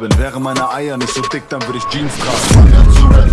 Wäre meine Eier nicht so dick, dann würde ich Jeans tragen.